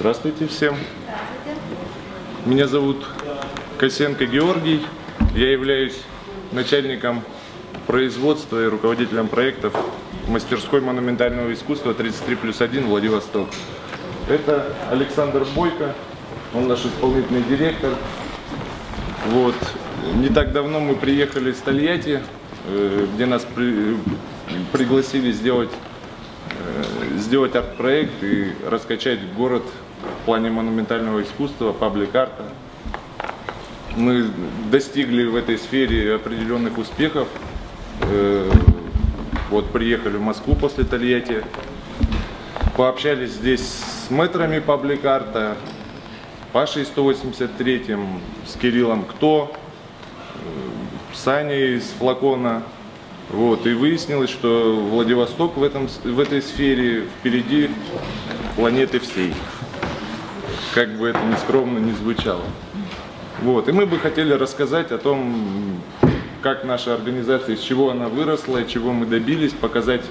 Здравствуйте всем. Меня зовут Косенко Георгий. Я являюсь начальником производства и руководителем проектов мастерской монументального искусства 33 плюс 1 Владивосток. Это Александр Бойко, он наш исполнительный директор. Вот. Не так давно мы приехали из Тольятти, э, где нас при- пригласили сделать э, сделать арт-проект и раскачать город в плане монументального искусства, паблик-арта. Мы достигли в этой сфере определенных успехов. Э, Вот приехали в Москву после Тольятти, пообщались здесь с мэтрами паблик-арта, Пашей 183, с Кириллом Кто, э, с Аней из Флакона. Вот, и выяснилось, что Владивосток в, этом, в этой сфере впереди планеты всей. Как бы это ни скромно не звучало. Вот, и мы бы хотели рассказать о том, как наша организация, из чего она выросла, чего мы добились, показать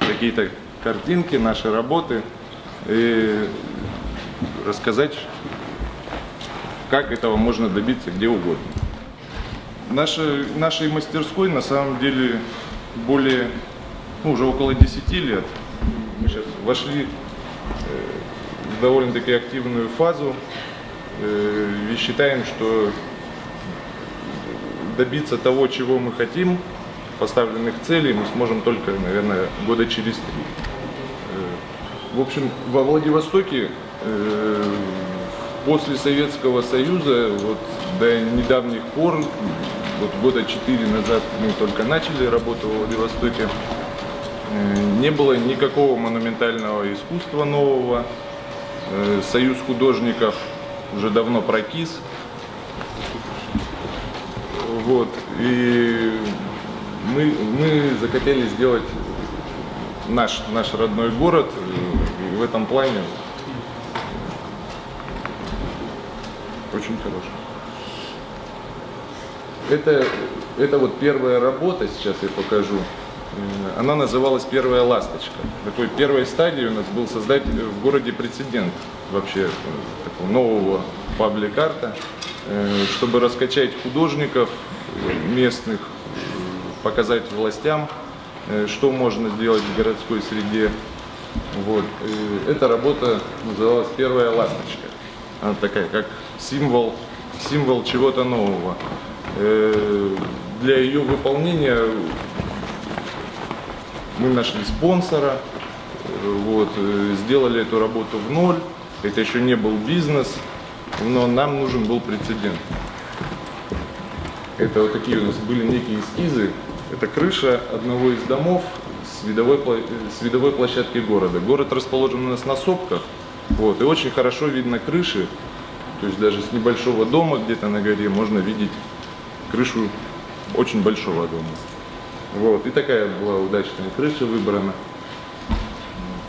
какие-то картинки, наши работы и рассказать, как этого можно добиться где угодно. Нашей, нашей мастерской на самом деле более, ну, уже около 10 лет. Мы сейчас вошли довольно-таки активную фазу э, и считаем, что добиться того, чего мы хотим, поставленных целей, мы сможем только, наверное, года через три. Э, В общем, во Владивостоке э, после Советского Союза, вот до недавних пор, вот года четыре назад мы только начали работу в Владивостоке, не было никакого монументального искусства нового. Э, Союз художников уже давно прокис. Вот. И мы, мы захотели сделать наш, наш родной город э, в этом плане очень хороший. Это, это вот первая работа, сейчас я покажу. Э, Она называлась «Первая ласточка». Такой первой стадией у нас был создать в городе прецедент вообще э, такого нового паблик-арта, э, чтобы раскачать художников местных, показать властям, что можно сделать в городской среде. Вот. Эта работа называлась «Первая ласточка». Она такая, как символ, символ чего-то нового. Для ее выполнения мы нашли спонсора, э, вот, э, сделали эту работу в ноль. Это еще не был бизнес, но нам нужен был прецедент. Это вот такие у нас были некие эскизы. Это крыша одного из домов с видовой, с видовой площадки города. Город расположен у нас на сопках, вот, и очень хорошо видно крыши. То есть даже с небольшого дома где-то на горе можно видеть крышу очень большого дома. Вот, и такая была удачная крыша выбрана.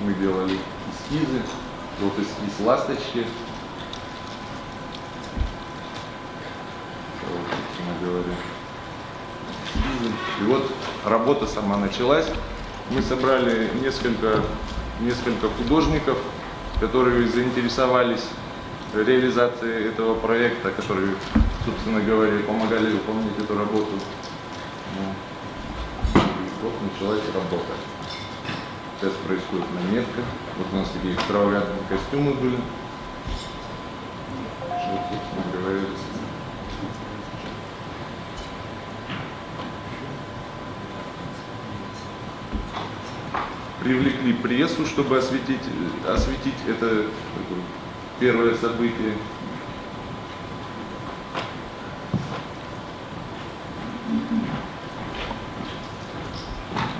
Мы делали эскизы, вот эскиз ласточки. Вот, говоря. И вот работа сама началась. Мы собрали несколько, несколько художников, которые заинтересовались реализацией этого проекта, которые, собственно говоря, помогали выполнять эту работу. Началась работа. Сейчас происходит наметка. Вот у нас такие экстравагантные костюмы были. Вот, собственно говоря, привлекли прессу, чтобы осветить, осветить это такое первое событие.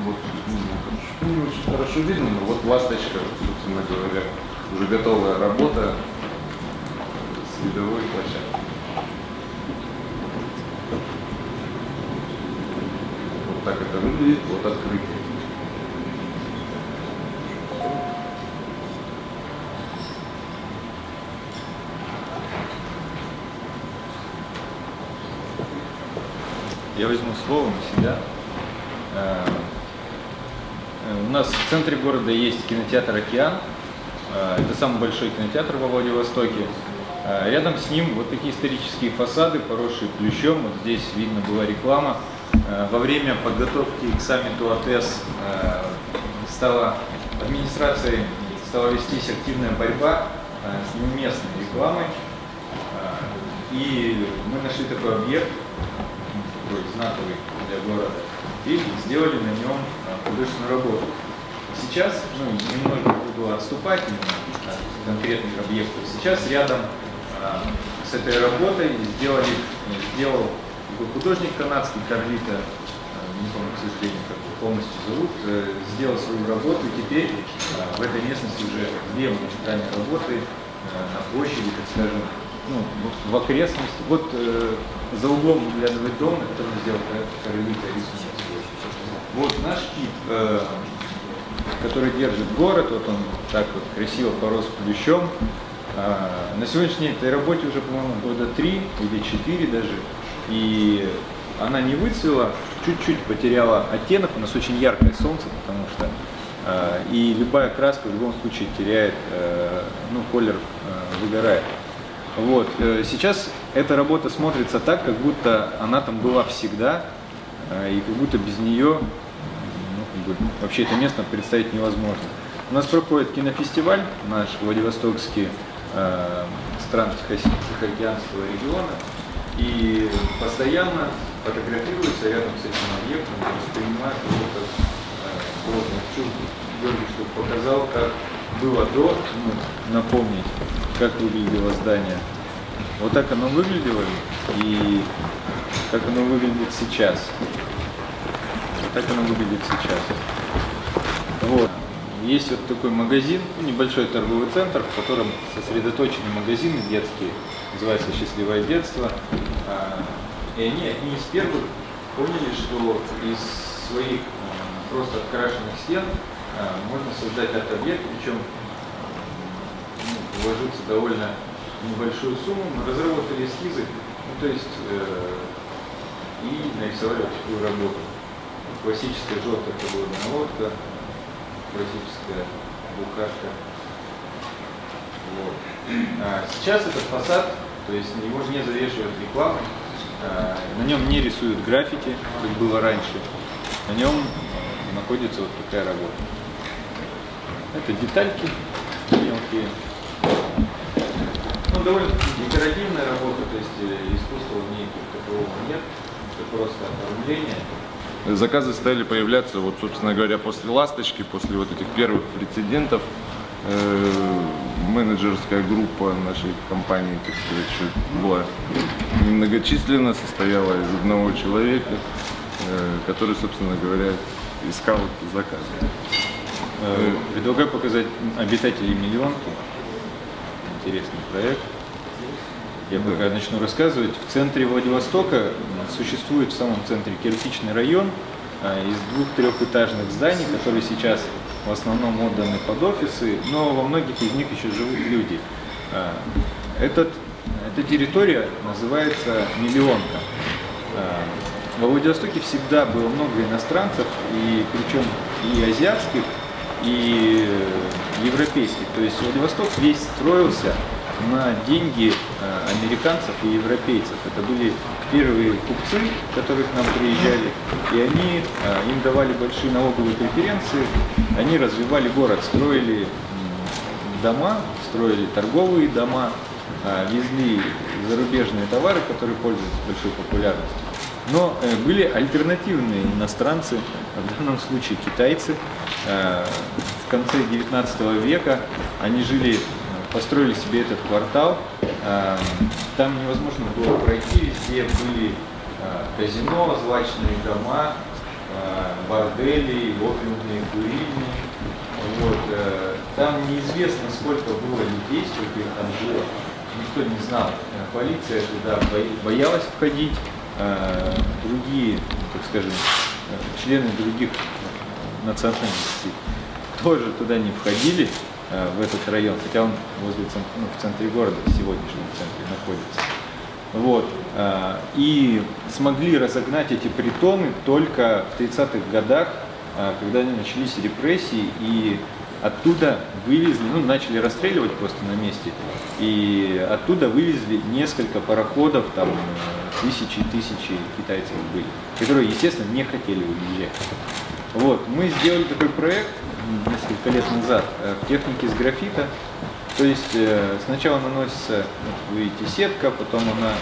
Вот, ну, хорошо, не очень хорошо видно, но ласточка, собственно говоря, уже готовая работа с видовой площадкой. Вот так это выглядит, вот открытие. Я возьму слово на себя. Э, э, У нас в центре города есть кинотеатр «Океан». Э, Это самый большой кинотеатр во Владивостоке. Э, Рядом с ним вот такие исторические фасады, поросшие плющом. Вот здесь видно была реклама. Э, Во время подготовки к саммиту АТЭС э, стала администрацией стала вестись активная борьба с неуместной рекламой. И мы нашли такой объект, такой знаковый для города, и сделали на нем художественную работу. Сейчас, ну, немного буду отступать от конкретных объектов. Сейчас рядом э, с этой работой сделали, э, сделал такой художник канадский Карлита, э, не помню, к сожалению, как полностью зовут, э, сделал свою работу, и теперь э, в этой местности уже две монументальные работы э, на площади, так скажем, ну, в- окрестности. Вот э, за углом выглядывает дом, на котором сделал Карлита рисунок. Вот наш кит, э, который держит город, вот он так вот красиво порос плющом. А, На сегодняшней этой работе уже, по-моему, года три или четыре даже. И она не выцвела, чуть-чуть потеряла оттенок, у нас очень яркое солнце, потому что а, и любая краска в любом случае теряет, э, ну, колер э, выгорает. Вот. э, Сейчас эта работа смотрится так, как будто она там была всегда, э, и как будто без нее бы, вообще это место представить невозможно. У нас проходит кинофестиваль, наш Владивостокский э, стран Тихо- Тихоокеанского региона, и постоянно фотографируется рядом с этим объектом, воспринимает его как э, должное. Хочу, Георгий, чтобы показал, как было до, ну, напомнить, как выглядело здание. Вот так оно выглядело и как оно выглядит сейчас. Так оно выглядит сейчас. Вот. Есть вот такой магазин, ну, небольшой торговый центр, в котором сосредоточены магазины детские, называется «Счастливое детство». А, И они одни из первых поняли, что из своих а, просто открашенных стен а, можно создать арт-объект, причем ну, вложиться довольно небольшую сумму, мы разработали эскизы, ну, то есть э, и нарисовали такую работу. Классическая желтая подводная лодка, классическая букашка. Вот. А сейчас этот фасад, то есть его не завешивают рекламой, а, на нем не рисуют граффити, как было раньше. На нем находится вот такая работа. Это детальки мелкие. Ну, довольно декоративная работа, то есть э, искусства в ней как такового нет, это просто оформление. Заказы стали появляться, вот, собственно говоря, после «Ласточки», после вот этих первых прецедентов. Э, менеджерская группа нашей компании, так сказать, была немногочисленна, состояла из одного человека, э, который, собственно говоря, искал заказы. Э, Предлагаю показать обитателей миллионки. Интересный проект. Я пока начну рассказывать. В центре Владивостока существует в самом центре кирпичный район а, из двух-трехэтажных зданий, которые сейчас в основном отданы под офисы, но во многих из них еще живут люди. А, Этот, эта территория называется Миллионка. А, Во Владивостоке всегда было много иностранцев, и причем и азиатских, и э, европейских. То есть Владивосток весь строился на деньги э, американцев и европейцев. Это были первые купцы, которые к нам приезжали, и они, э, им давали большие налоговые преференции, они развивали город, строили дома, строили торговые дома, а, везли зарубежные товары, которые пользуются большой популярностью. Но э, были альтернативные иностранцы, в данном случае китайцы. Э, В конце 19 века они жили, э, построили себе этот квартал. Э, Там невозможно было пройти, везде были э, казино, злачные дома, э, бордели, опиумные курильни. Вот, там неизвестно, сколько было людей, сколько их там жило. Никто не знал. Полиция туда бо- боялась входить. Другие, так скажем, члены других национальностей тоже туда не входили, в этот район, хотя он возле ну, в центре города, в сегодняшнем центре находится. Вот. а, И смогли разогнать эти притоны только в 30-х годах, а, когда начались репрессии, и оттуда вывезли, ну, начали расстреливать просто на месте, и оттуда вывезли несколько пароходов, там тысячи и тысячи китайцев были, которые, естественно, не хотели уезжать. Вот, мы сделали такой проект несколько лет назад э, в технике с графита. То есть э, сначала наносится, вот вы видите, сетка, потом она,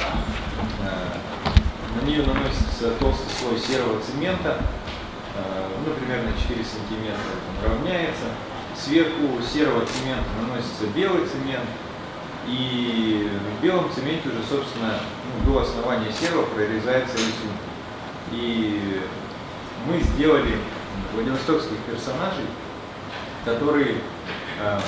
э, на нее наносится толстый слой серого цемента, ну, примерно 4 сантиметра он равняется. Сверху серого цемента наносится белый цемент, и в белом цементе уже, собственно, ну, до основания серого прорезается рисунок. И мы сделали владивостокских персонажей, которые э,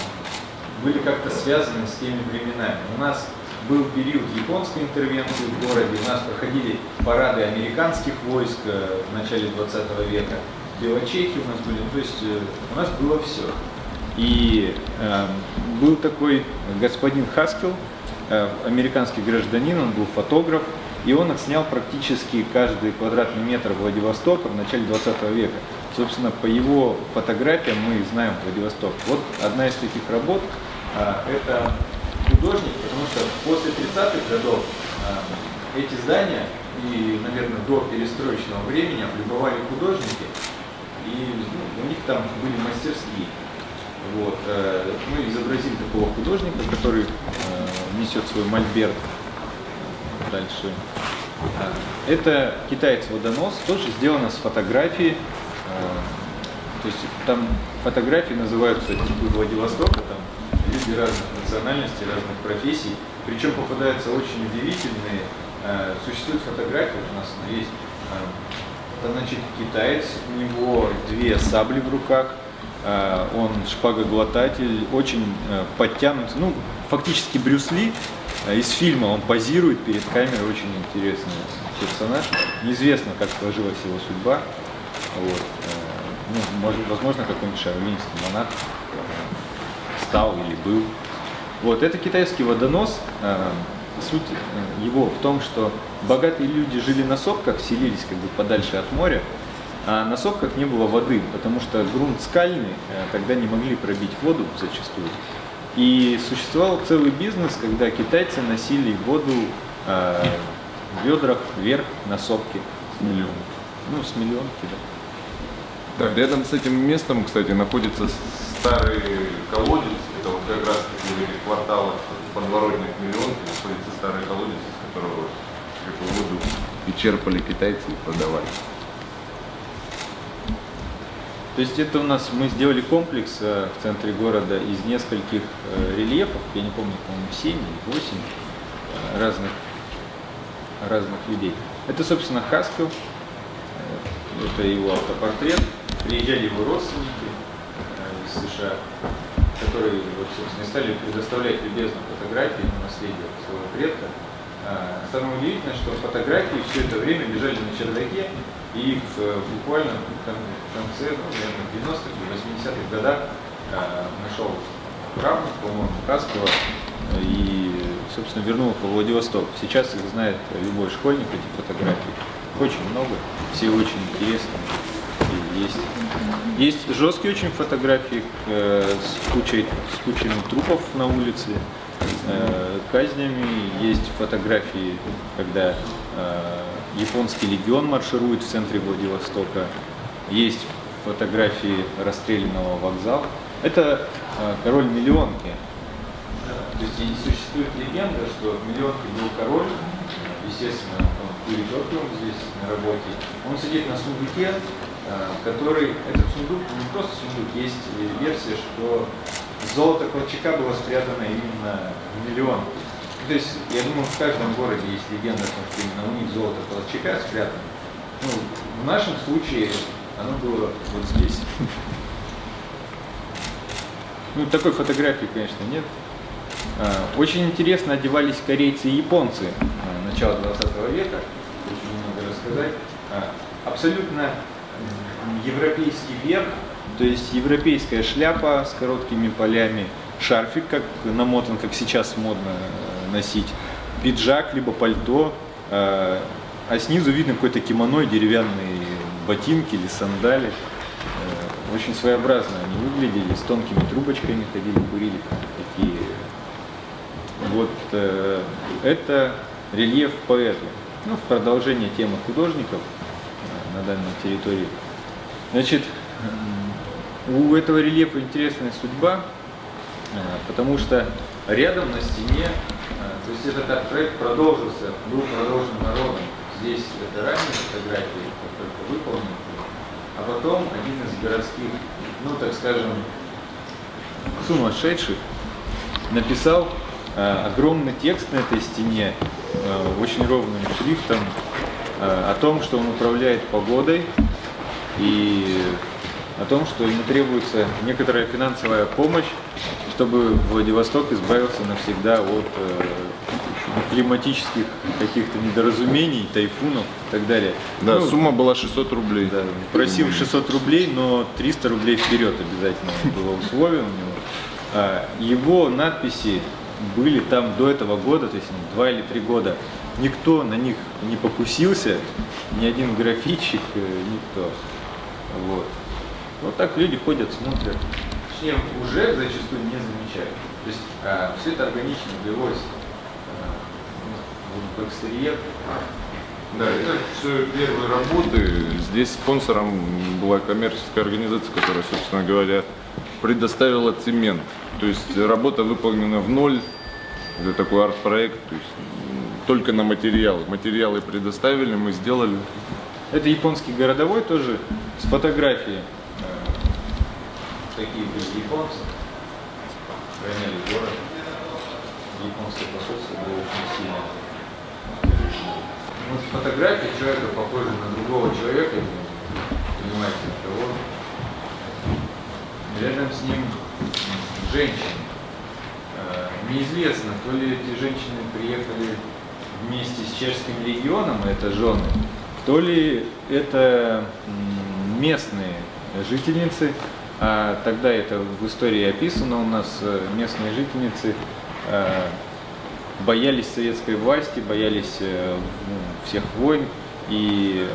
были как-то связаны с теми временами. У нас был период японской интервенции в городе, у нас проходили парады американских войск э, в начале 20 века, белочехи у нас были, то есть э, у нас было все. И э, был такой господин Хаскел, э, американский гражданин, он был фотограф, и он отснял практически каждый квадратный метр Владивостока в начале 20 века. Собственно, по его фотографиям мы знаем Владивосток. Вот одна из таких работ а, это художник, потому что после 30-х годов а, эти здания и, наверное, до перестроечного времени облюбовали художники, и ну, у них там были мастерские. Вот. Э, мы изобразили такого художника, который э, несет свой мольберт дальше. А, это китаец-водонос, тоже сделано с фотографии то есть там фотографии называются типа Владивостока, там люди разных национальностей, разных профессий. Причем попадаются очень удивительные. Э, существуют фотографии, у нас есть. Это, значит, китаец, у него две сабли в руках, он шпагоглотатель, очень подтянут, ну, фактически Брюс Ли. Из фильма он позирует перед камерой, очень интересный персонаж. Неизвестно, как сложилась его судьба. Вот. Ну, может, возможно, какой-нибудь шаолинский монах стал или был. Вот, это китайский водонос. Суть э, его в том, что богатые люди жили на сопках, селились как бы подальше от моря, а на сопках не было воды, потому что грунт скальный, э, тогда не могли пробить воду зачастую. И существовал целый бизнес, когда китайцы носили воду э, в ведрах вверх на сопки. С миллион. Ну, с миллионки, да. Да, рядом с этим местом, кстати, находится старый колодец. Это вот как раз в этих кварталах подворотных миллионов находится старый колодец, из которого эту воду и черпали китайцы и продавали. То есть это у нас мы сделали комплекс э, в центре города из нескольких э, рельефов, я не помню, по-моему, 7 или 8 э, разных, разных людей. Это, собственно, Хаскел, это его автопортрет приезжали его родственники э, из США, которые, вот, собственно, стали предоставлять любезно фотографии на наследие своего предка. А, самое удивительное, что фотографии все это время лежали на чердаке, и их э, буквально в конце, ну, наверное, 90-х или 80-х годах а, нашел правнук, по-моему, Хаскова, и, собственно, вернул их во Владивосток. Сейчас их знает любой школьник, эти фотографии. Очень много, все очень интересные есть. Есть жесткие очень фотографии э, с, кучей, с кучами трупов на улице, э, казнями. Есть фотографии, когда э, японский легион марширует в центре Владивостока. Есть фотографии расстрелянного вокзала. Это э, король миллионки. То есть существует легенда, что миллионки был король, естественно, он перед здесь на работе. Он сидит на сундуке, который, этот сундук, не просто сундук, есть версия, что золото Колчака было спрятано именно в миллион. То есть, я думаю, в каждом городе есть легенда о что именно у них золото Колчака спрятано. Ну, в нашем случае оно было вот здесь. Ну, такой фотографии, конечно, нет. Э, очень интересно одевались корейцы и японцы э, начала 20 века. Очень много рассказать. Абсолютно европейский верх, то есть европейская шляпа с короткими полями, шарфик, как намотан, как сейчас модно э, носить, пиджак, либо пальто, э, а снизу видно какой-то кимоно, деревянные ботинки или сандали. Э, очень своеобразно они выглядели, с тонкими трубочками ходили, курили, такие. Вот это рельеф поэту. Ну, в продолжение темы художников на данной территории. Значит, у этого рельефа интересная судьба, э, потому что рядом на стене, э, то есть этот арт-проект продолжился, был продолжен народом. Здесь это ранние фотографии, только выполнены, а потом один из городских, ну так скажем, сумасшедших написал э, огромный текст на этой стене, очень ровным шрифтом, о том, что он управляет погодой и о том, что ему требуется некоторая финансовая помощь, чтобы Владивосток избавился навсегда от э, климатических каких-то недоразумений, тайфунов и так далее. Да, Ну, сумма была 600 рублей. да, просил 600 рублей, но 300 рублей вперед обязательно было условие у него. А, Его надписи были там до этого года, то есть два или три года. Никто на них не покусился, ни один графитчик, э, никто. Вот. Вот так люди ходят, смотрят. Точнее, уже зачастую не замечают. То есть все это органично влилось э, в экстерьер. Да, это все первые работы. Здесь спонсором была коммерческая организация, которая, собственно говоря, предоставила цемент. То есть работа выполнена в ноль. Это такой арт-проект, то есть только на материалы. Материалы предоставили, мы сделали. Это японский городовой тоже с фотографией. Такие были японцы. Охраняли город. Японское посольство было очень сильно. Вот фотография человека похожа на другого человека, понимаете, кого. Рядом с ним женщина. Э, Неизвестно, то ли эти женщины приехали вместе с чешским легионом, это жены, то ли это местные жительницы, а тогда это в истории описано у нас, э, местные жительницы э, боялись советской власти, боялись э, ну, всех войн и,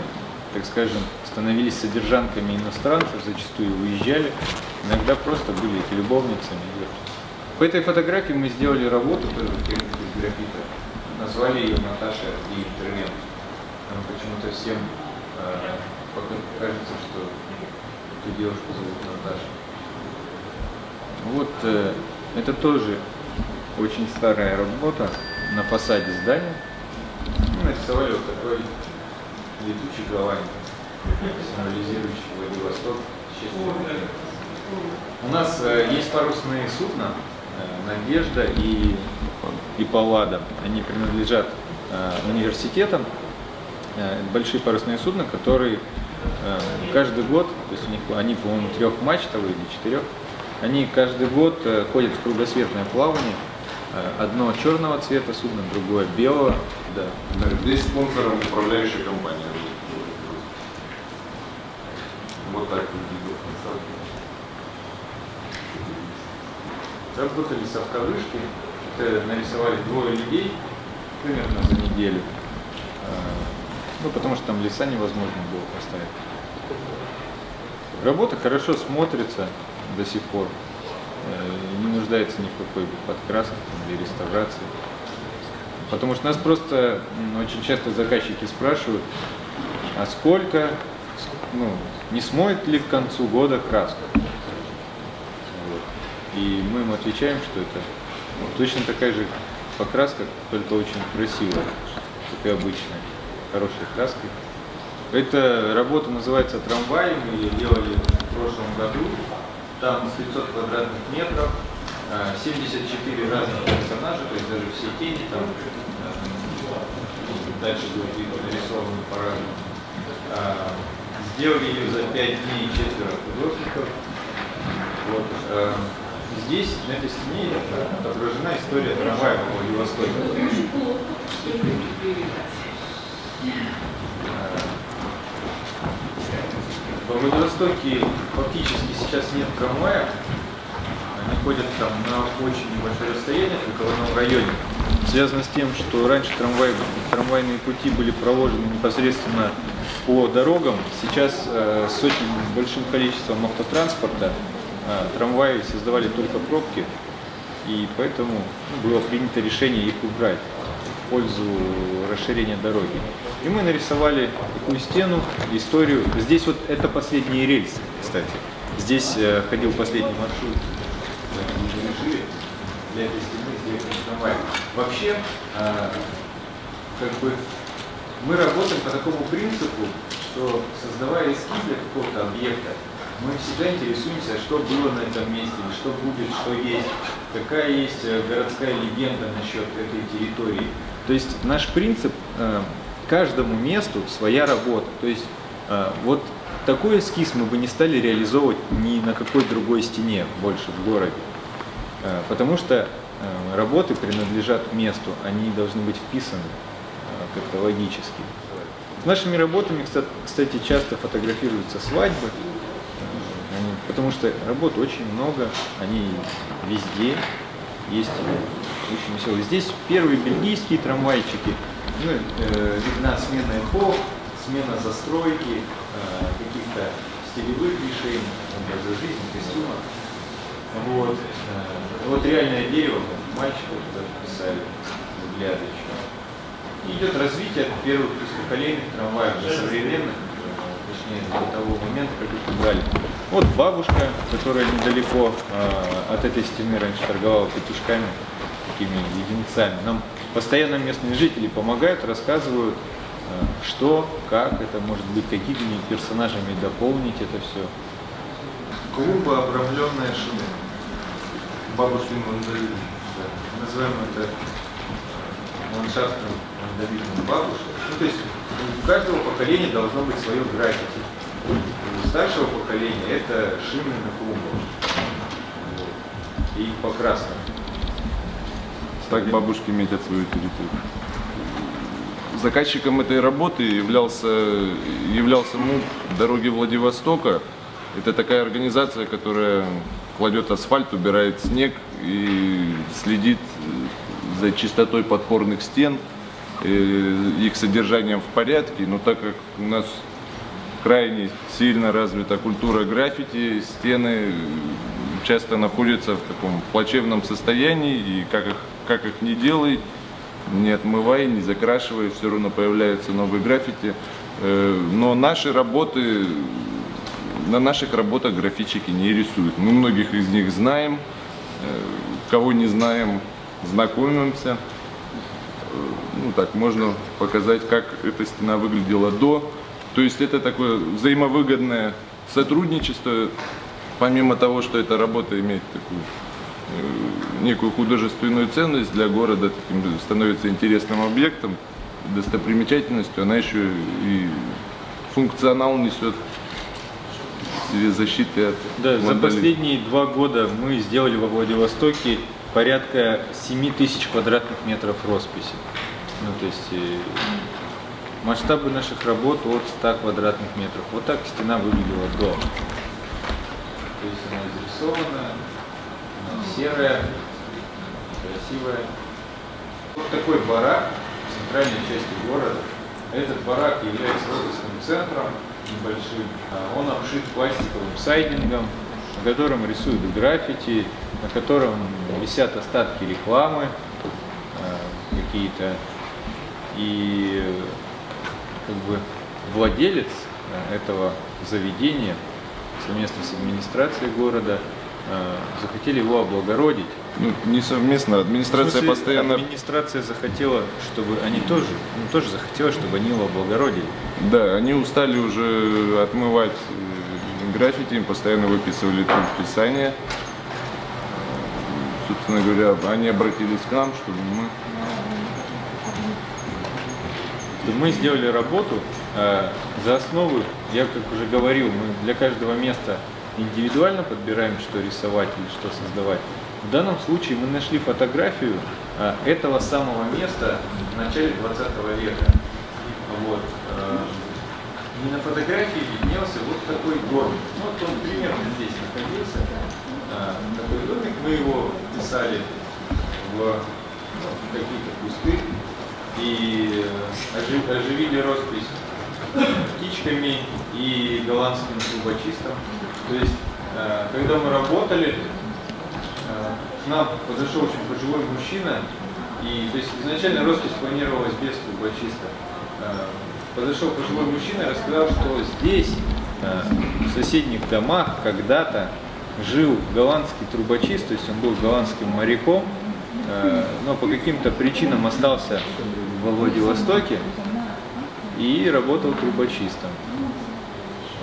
так скажем, становились содержанками иностранцев, зачастую уезжали, иногда просто были любовницами. По этой фотографии мы сделали работу тоже графита. Назвали ее Наташа и интервент. Нам почему-то всем э, кажется, что эту девушку зовут Наташа. Вот э, это тоже очень старая работа на фасаде здания. Мы нарисовали вот такой летучий гавань, символизирующий Владивосток. У нас э, есть парусные судна э, «Надежда» и, и «Паллада». Они принадлежат э, университетам. Э, большие парусные судна, которые э, каждый год, то есть у них они, по-моему, трехмачтовые или четырех, они каждый год ходят в кругосветное плавание. Одно черного цвета судно, другое белого. Да. Здесь спонсором управляющая компания. Вот так выглядит фасад. Работали с автовышки, это нарисовали двое людей примерно за неделю. Э, Ну, потому что там леса невозможно было поставить. Работа хорошо смотрится до сих пор. Э, Не нуждается ни в какой подкраске или реставрации. Потому что нас просто очень часто заказчики спрашивают, а сколько, ну, не смоет ли к концу года краска? Вот. И мы им отвечаем, что это ну, точно такая же покраска, только очень красивая, и обычная, хорошей краской. Эта работа называется «Трамвай», мы ее делали в прошлом году. Там 500 квадратных метров, э, 74 разных персонажа, то есть даже все тени там э, дальше видно нарисованы по-разному. А, Сделали ее за 5 дней четверо художников. Вот, э, здесь, на этой стене, отображена история трамвая по Владивостоку. Во Владивостоке фактически сейчас нет трамвая. Они ходят там на очень небольшое расстояние, в одном районе. связано с тем, что раньше трамвай, трамвайные пути были проложены непосредственно по дорогам. Сейчас э, с очень большим количеством автотранспорта трамваи создавали только пробки, и поэтому было принято решение их убрать в пользу расширения дороги. И мы нарисовали такую стену, историю. Здесь вот это последние рельсы, кстати. Здесь э, ходил последний маршрут для этой стены. Вообще, э, как бы мы работаем по такому принципу, что создавая эскиз для какого-то объекта, мы всегда интересуемся, что было на этом месте, что будет, что есть, какая есть э, городская легенда насчет этой территории. То есть наш принцип э, каждому месту своя работа. То есть э, вот такой эскиз мы бы не стали реализовывать ни на какой другой стене больше в городе. Потому что работы принадлежат месту, они должны быть вписаны как-то логически. С нашими работами, кстати, часто фотографируются свадьбы, потому что работ очень много, они везде есть очень веселые. Здесь первые бельгийские трамвайчики, ну, э, видна смена эпох, смена застройки, э, каких-то стилевых решений, образа жизни, костюма. Вот, э, вот реальное дерево, мальчиков туда писали, взгляды еще. И идет развитие первых поколений трамваев до современных, точнее до того момента, как их убрали. Вот бабушка, которая недалеко э, от этой стены раньше торговала петушками, такими единицами. Нам постоянно местные жители помогают, рассказывают, э, что, как это может быть, какими персонажами дополнить это все. Клуба обрамленная шина. Бабушкин вандализм. Да. Называем это ландшафтным вандализмом бабушек. Ну, то есть у каждого поколения должно быть свое граффити. У старшего поколения это шины на клумбах. И покраска. Так бабушки метят свою территорию. Заказчиком этой работы являлся, являлся МУП «Дороги Владивостока». Это такая организация, которая кладет асфальт, убирает снег и следит за чистотой подпорных стен, их содержанием в порядке. Но так как у нас крайне сильно развита культура граффити, стены часто находятся в таком плачевном состоянии, и как их, как их не делай, не отмывай, не закрашивай, все равно появляются новые граффити. Э, но наши работы, на наших работах графичики не рисуют. Мы многих из них знаем, э, кого не знаем, знакомимся. Ну так, можно показать, как эта стена выглядела до. То есть это такое взаимовыгодное сотрудничество, помимо того, что эта работа имеет такую э, некую художественную ценность для города, таким становится интересным объектом, достопримечательностью, она еще и функционал несет в защиты от Да, за вандализма. последние два года мы сделали во Владивостоке порядка 7 тысяч квадратных метров росписи. Ну, то есть э, масштабы наших работ от 100 квадратных метров. Вот так стена выглядела до. То есть она изрисована, она серая, красивая. Вот такой барак в центральной части города. Этот барак является офисным центром небольшим. А Он обшит пластиковым сайдингом, на котором рисуют граффити, на котором висят остатки рекламы э, какие-то. И как бы владелец э, этого заведения совместно с администрацией города э, захотели его облагородить. Ну, не совместно, администрация смысле, постоянно Администрация захотела, чтобы они тоже, ну, тоже захотела, чтобы они его облагородили. Да, они устали уже отмывать граффити, им постоянно выписывали тут писание. Собственно говоря, они обратились к нам, чтобы мы... Мы сделали работу э, за основу, я как уже говорил, мы для каждого места индивидуально подбираем, что рисовать или что создавать. В данном случае мы нашли фотографию э, этого самого места в начале 20 века. Вот. э, и на фотографии виднелся вот такой домик. Ну, вот он примерно здесь находился. Такой домик, мы его писали в, ну, какие-то кусты и ожи- оживили роспись птичками и голландским трубочистом. То есть, э, когда мы работали, э, к нам подошел очень пожилой мужчина, и то есть изначально роспись планировалась без трубочиста. Э, Подошел пожилой мужчина и рассказал, что здесь, в соседних домах, когда-то жил голландский трубочист, то есть он был голландским моряком, э, но по каким-то причинам остался во Владивостоке и работал трубочистом.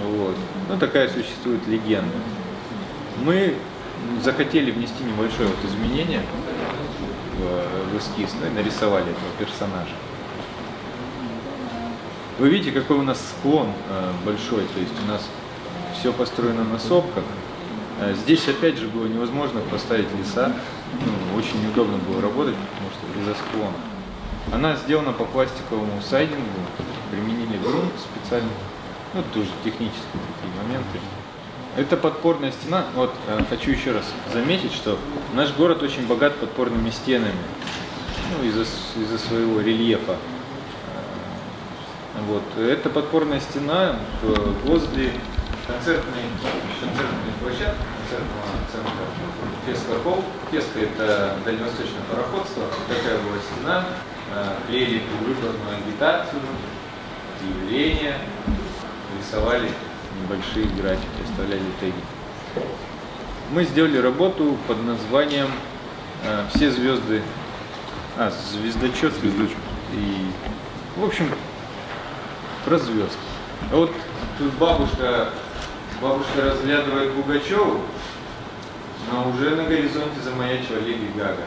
Вот. Ну, такая существует легенда. Мы захотели внести небольшое вот изменение в, в эскиз, нарисовали этого персонажа. Вы видите, какой у нас склон э, большой, то есть у нас все построено на сопках. Э, Здесь опять же было невозможно поставить леса, ну, очень неудобно было работать, потому что из-за склона. Она сделана по пластиковому сайдингу, применили грунт специально, ну тоже технические такие моменты. Это подпорная стена. Вот э, хочу еще раз заметить, что наш город очень богат подпорными стенами, ну из-за с- из-за своего рельефа. Э, Вот. Это подпорная стена возле концертной, концертной площадки, концертного центра Феска Холл. Феска – это дальневосточное пароходство. Такая была стена. Э, Клеили предвыборную агитацию, объявления, рисовали небольшие графики, оставляли теги. Мы сделали работу под названием э, «Все звезды...» А, «Звездочет». Звездочет. И, в общем, про звезд. А вот тут бабушка, бабушка разглядывает Пугачеву, но уже на горизонте замаячила Леди Гага.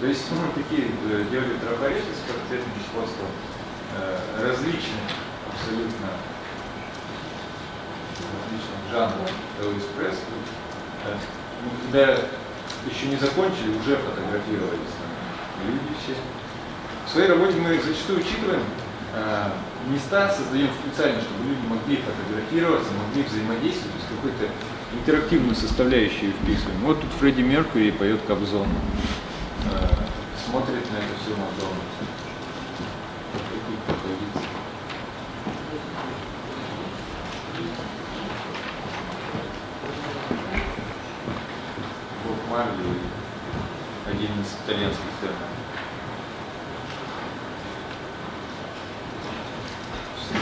То есть мы такие э, делали трафареты с портретным сходством, э, различных абсолютно различных жанров Элвис Пресли. Э, Мы когда еще не закончили, уже фотографировались. Люди все. В своей работе мы зачастую учитываем э, места, создаем специально, чтобы люди могли фотографироваться, могли взаимодействовать, то есть какую-то интерактивную составляющую вписываем. Вот тут Фредди Меркьюри поет Кобзон. Э, смотрит на это все Мадонна. Вот Марли, один из итальянских терминов.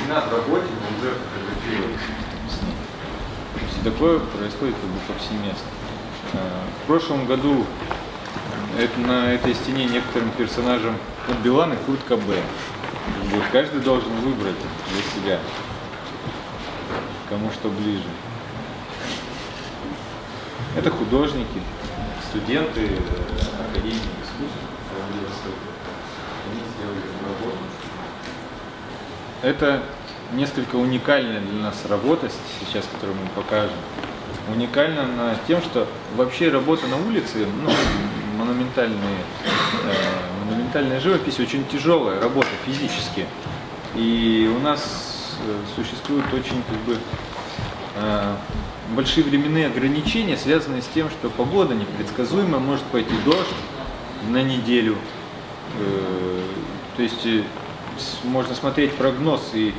В работе, уже. То есть такое происходит как бы повсеместно. Э, В прошлом году это, на этой стене некоторым персонажам вот Билан и Кобейн. Вот каждый должен выбрать для себя, кому что ближе. Это художники, студенты э, Академии искусств. Они сделали работу. Это несколько уникальная для нас работа, сейчас, которую мы покажем. Уникальна она тем, что вообще работа на улице, ну, монументальные, э, монументальная живопись очень тяжелая работа физически. И у нас э, существуют очень как бы э, большие временные ограничения, связанные с тем, что погода непредсказуема, может пойти дождь на неделю. Э, То есть э, можно смотреть прогноз и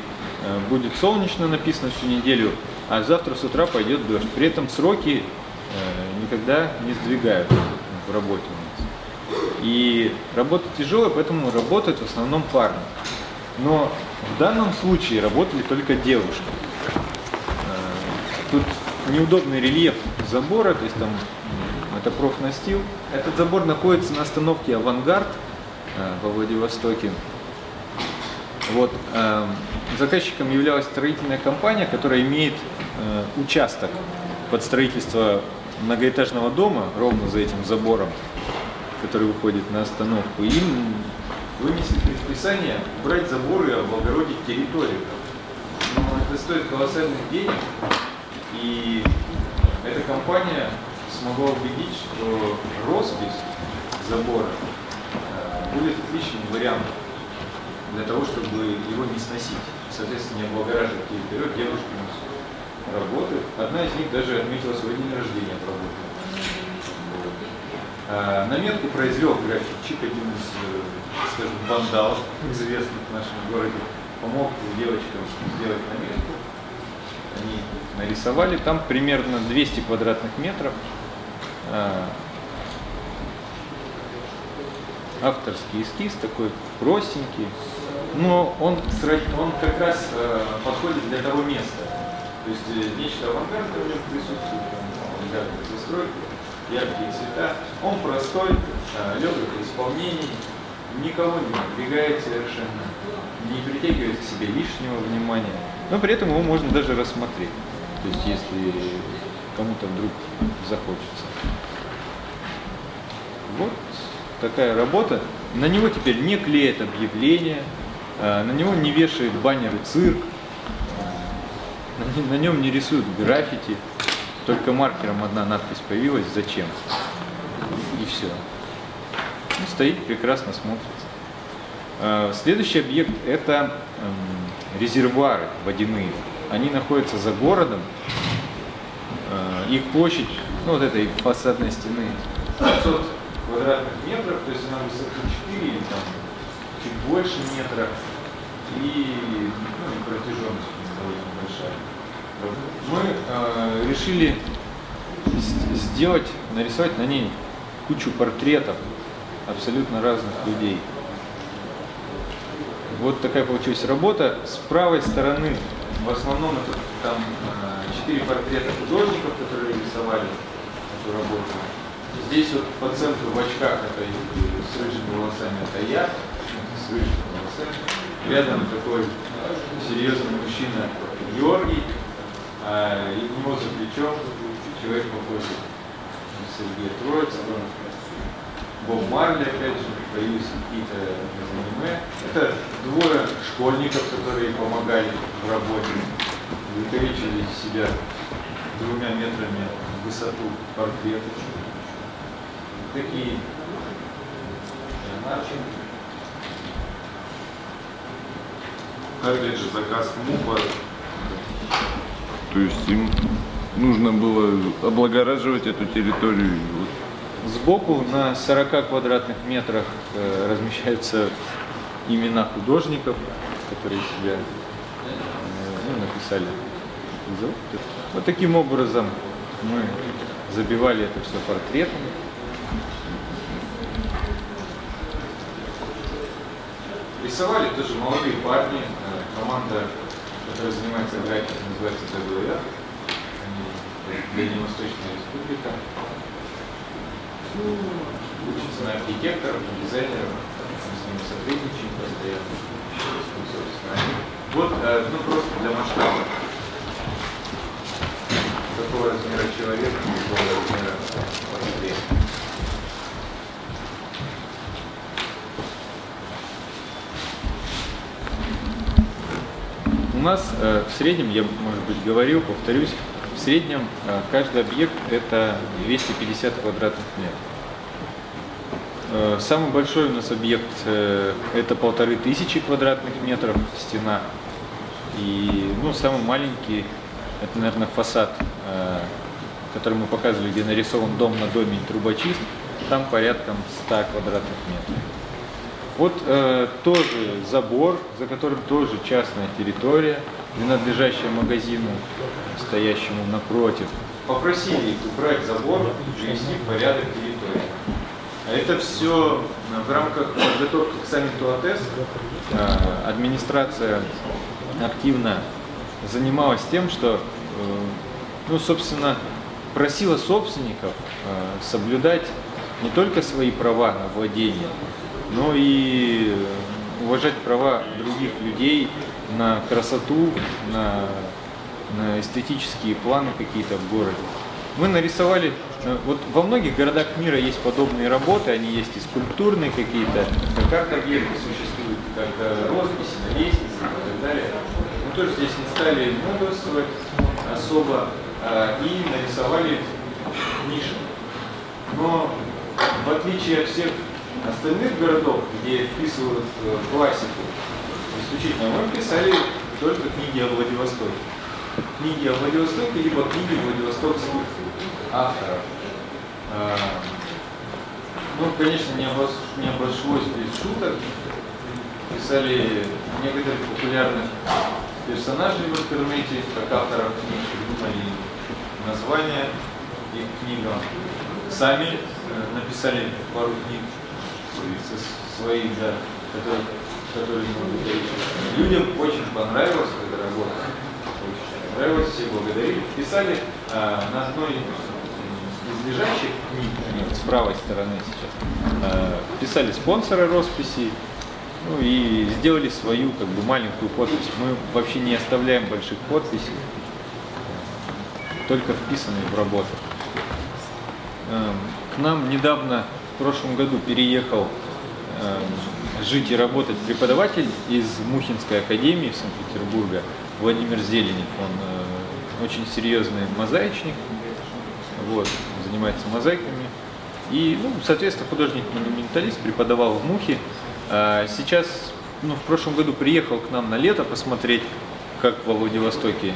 будет солнечно написано всю неделю, а завтра с утра пойдет дождь. При этом сроки э, никогда не сдвигаются в работе у нас. И работа тяжелая, поэтому работают в основном парни. Но в данном случае работали только девушки. Э, Тут неудобный рельеф забора, то есть там это профнастил. Этот забор находится на остановке «Авангард» э, во Владивостоке. Вот, э, заказчиком являлась строительная компания, которая имеет э, участок под строительство многоэтажного дома ровно за этим забором, который выходит на остановку. Им вынесли предписание убрать заборы и облагородить территорию. Но это стоит колоссальных денег, и эта компания смогла убедить, что роспись забора э, будет отличным вариантом для того, чтобы его не сносить. Соответственно, не облагораживать территорию. Девушки у нас работают. Одна из них даже отметила свой день рождения, отработала. Вот. Э, Наметку произвел графитчик, один из, э, скажем, вандалов, известных в нашем городе. Помог девочкам сделать наметку. Они нарисовали. Там примерно 200 квадратных метров. Э, Авторский эскиз такой простенький. Но он, он как раз э, подходит для того места. То есть э, нечто авангардное в нем присутствует, авангардные застройки, яркие цвета. Он простой, э, легок в исполнении, никого не напрягает совершенно, не притягивает к себе лишнего внимания. Но при этом его можно даже рассмотреть. То есть если кому-то вдруг захочется. Вот такая работа. На него теперь не клеят объявления, на него не вешают баннеры цирк, э, на не- на нем не рисуют граффити, только маркером одна надпись появилась «Зачем?» и все. стоит, прекрасно смотрится. Э, Следующий объект – это эм, резервуары водяные. Они находятся за городом. Э, Их площадь, ну вот этой фасадной стены, 500 квадратных метров, то есть она высотой 4 или там чуть больше метра. И, ну, и протяженность довольно большая. Мы э, решили сделать, нарисовать на ней кучу портретов абсолютно разных людей. Вот такая получилась работа. С правой стороны в основном это там э, четыре портрета художников, которые рисовали эту работу. Здесь вот по центру в очках это с рыжими волосами это я, с волосами. Рядом такой серьезный мужчина Георгий, а него за плечом человек похожий на Сергея Троицкого. Боб Марли, опять же, появились какие-то аниме. Это двое школьников, которые помогали в работе, увеличили себя двумя метрами в высоту портрета. Такие Леонардо. Опять же, заказ МУПа. То есть им нужно было облагораживать эту территорию. И вот Сбоку на 40 квадратных метрах э, размещаются имена художников, которые себя э, ну, написали. Вот таким образом мы забивали это все портретами. Рисовали тоже молодые парни, команда, которая занимается графикой, называется ДВР, Дальневосточная республика учится на архитекторов, на дизайнеров, мы с ними сотрудничаем постоянно. Ну, Вот, э, ну просто для масштаба. Какого размера человека, какого размера портрет. У нас э, в среднем, я, может быть, говорил, повторюсь, в среднем э, каждый объект это 250 квадратных метров. Э, Самый большой у нас объект это полторы тысячи квадратных метров стена. И ну, самый маленький это, наверное, фасад, который мы показывали, где нарисован дом на доме и трубочист. Там порядком 100 квадратных метров. Вот э, тоже забор, за которым тоже частная территория, принадлежащая магазину, стоящему напротив. Попросили убрать забор и привести в порядок территории. А Это все в рамках подготовки к саммиту АТЭС. Э, Администрация активно занималась тем, что, э, ну, собственно, просила собственников э, соблюдать не только свои права на владение, но и э, уважать права других людей на красоту, на, на эстетические планы какие-то в городе. Мы нарисовали, э, вот во многих городах мира есть подобные работы, они есть и скульптурные какие-то, как объекты существуют, как росписи на лестнице и так далее. Мы тоже здесь не стали мудрствовать особо э, и нарисовали ниши. Но в отличие от всех остальных городов, где вписывают э, классику, исключительно мы писали только книги о Владивостоке. Книги о Владивостоке, либо книги владивостокских авторов. Э, Ну, конечно, не, обош... не обошлось без шуток. Писали некоторых популярных персонажей в интернете, как авторов книг, придумали названия их книгам. Сами э, написали пару книг со своих, да, которые, которые Людям очень понравилась эта работа. Очень понравилось, все благодарили. Писали а, на одной из лежащих книг, с правой стороны сейчас, а, писали спонсоры росписи, ну и сделали свою как бы маленькую подпись. Мы вообще не оставляем больших подписей, только вписанные в работу. Эм, к нам недавно, в прошлом году, переехал эм, жить и работать преподаватель из Мухинской академии в Санкт-Петербурге, Владимир Зеленев. Он э, очень серьезный мозаичник, вот, занимается мозаиками. И, ну, соответственно, художник-монументалист, преподавал в Мухе. А сейчас, ну, в прошлом году приехал к нам на лето посмотреть, как во Владивостоке.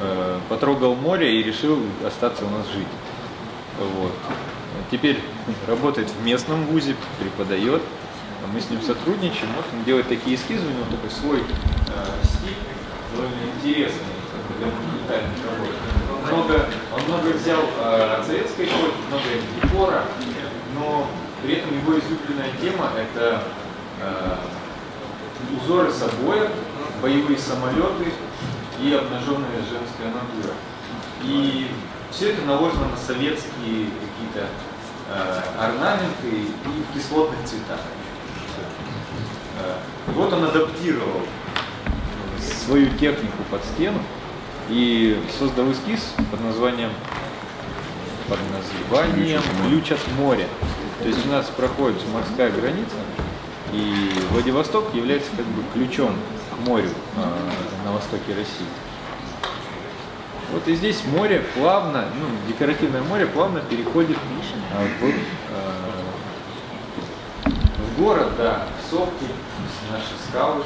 Э, потрогал море и решил остаться у нас жить. Вот. Теперь работает в местном вузе, преподает. Мы с ним сотрудничаем, вот он делает такие эскизы, у него такой свой э, стиль, довольно интересный для монументальных работ. Много, он много взял э, советской эпохи, много декора, но при этом его излюбленная тема это э, узоры с обоев, боевые самолеты и обнаженная женская натура. И все это наложено на советские какие-то орнаменты и в кислотных цветах. Э, вот он адаптировал свою технику под стену и создал эскиз под названием под названием «Ключ от моря». То есть у нас проходит морская граница, и Владивосток является как бы ключом к морю э, на востоке России. Вот и здесь море плавно, ну, декоративное море плавно переходит э, в, э, в город, да, в сопки, наши скалы.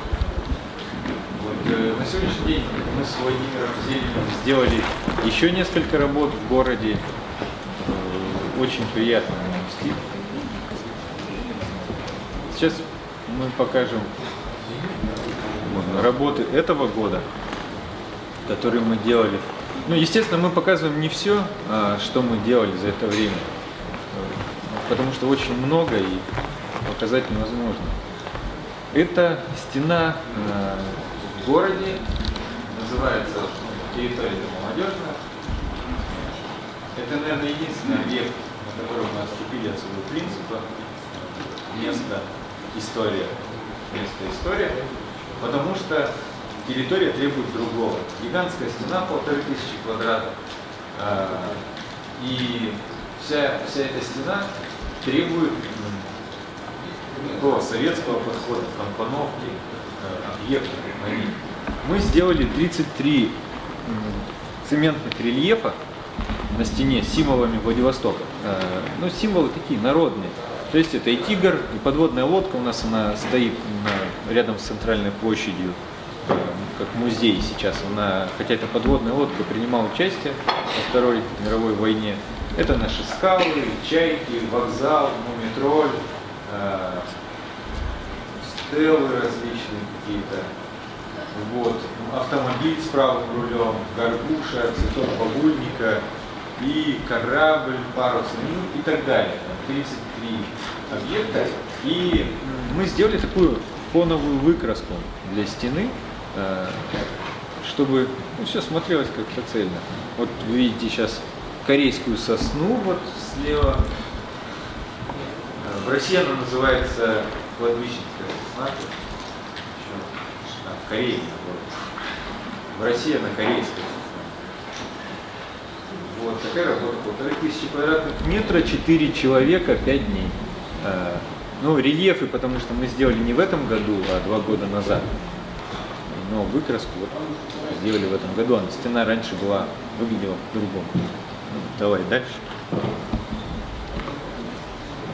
Вот, э, на сегодняшний день мы с Владимиром Зелениным сделали еще несколько работ в городе. Э, очень приятно нанести. Сейчас мы покажем вот, работы этого года, которые мы делали. Ну, естественно, мы показываем не все, а, что мы делали за это время, потому что очень много и показать невозможно. Это стена а, в городе, называется территория молодежная. Это, наверное, единственный объект, на котором мы отступили от своего принципа, место история, место история, потому что территория требует другого. Гигантская стена полторы тысячи квадратов, а, и вся, вся эта стена требует такого советского подхода, компоновки а, объектов. Мы сделали 33 цементных рельефа на стене символами Владивостока. А, ну, символы такие народные. То есть это и тигр, и подводная лодка у нас она стоит рядом с центральной площадью как музей сейчас. Она, хотя это подводная лодка, принимала участие во Второй мировой войне. Это наши скалы, чайки, вокзал, мумитроль, э, стелы различные какие-то. Вот. Автомобиль с правым рулем, горбуша, цветок бабульника и корабль парусный ну, и так далее. 33 объекта. И мы сделали такую фоновую выкраску для стены. Э, чтобы ну, все смотрелось как-то цельно. Вот вы видите сейчас корейскую сосну вот слева. Э, в России она называется кладбищенская сосна. А, в Корее. Вот. В России она корейская Вот такая работа. Полторы тысячи квадратных метра, четыре человека, пять дней. Э, ну, рельефы, потому что мы сделали не в этом году, а два года назад но выкраску вот сделали в этом году. А стена раньше была, выглядела по-другому. Ну, давай дальше.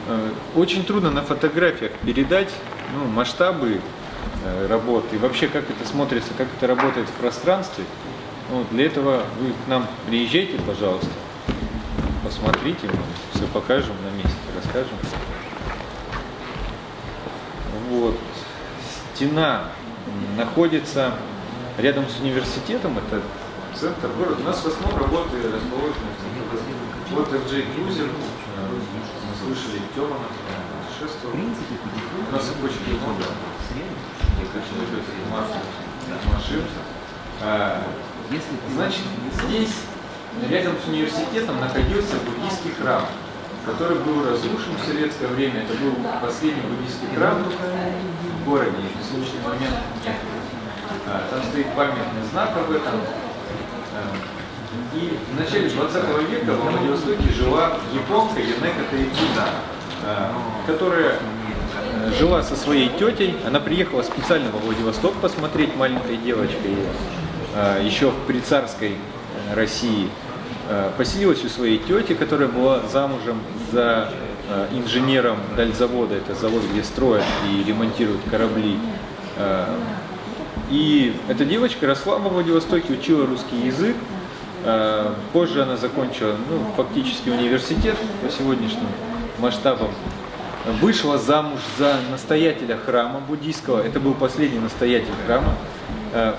Э, очень трудно на фотографиях передать ну, масштабы э, работы и вообще как это смотрится, как это работает в пространстве. Ну, для этого вы к нам приезжайте, пожалуйста, посмотрите, мы все покажем на месте, расскажем. Вот. Стена находится рядом с университетом, это центр города. У нас в основном работы расположены в центре города. Вот FJ Cruiser, э, мы слышали, Тёма путешествовал. У нас очень много очень любят массу машин. А, Значит, здесь рядом с университетом находился буддийский храм, который был разрушен в советское время. Это был последний буддийский храм в городе, и на сегодняшний момент нет. А, Там стоит памятный знак об этом. А, И в начале 20 века во Владивостоке жила японка Янека Таидзуна, а, которая э, жила со своей тетей. Она приехала специально во Владивосток посмотреть маленькой девочкой э, еще в прицарской э, России. Э, Поселилась у своей тети, которая была замужем за э, инженером дальзавода. Это завод, где строят и ремонтируют корабли. Э, И эта девочка росла во Владивостоке, учила русский язык. Позже она закончила ну, фактически университет по сегодняшним масштабам. Вышла замуж за настоятеля храма буддийского. Это был последний настоятель храма.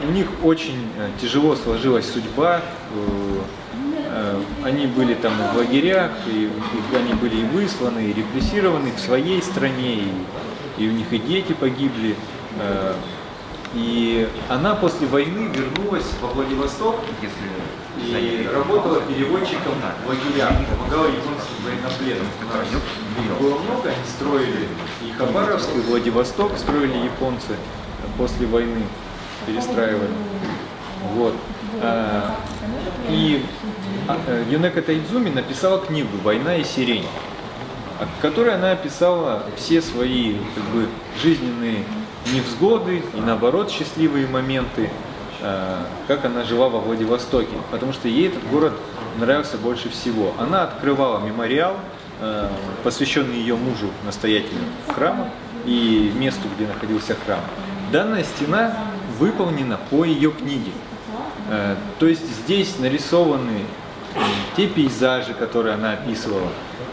У них очень тяжело сложилась судьба. Э, э, Они были там и в лагерях, и и они были и высланы, и репрессированы в своей стране, и, и у них и дети погибли. Э, И она после войны вернулась во Владивосток и работала переводчиком в лагерях, помогала японским военнопленным. У нас их было много, они строили и Хабаровск, и Владивосток строили японцы после войны, перестраивали. Вот. А, И э, Юнека Тайдзуми написала книгу «Война и сирень», в которой она описала все свои как бы, жизненные невзгоды и наоборот счастливые моменты, э, как она жила во Владивостоке, потому что ей этот город нравился больше всего. Она открывала мемориал, э, посвященный ее мужу, настоятелю храма, и месту, где находился храм. Данная стена выполнена по ее книге. Э, То есть здесь нарисованы те пейзажи, которые она описывала,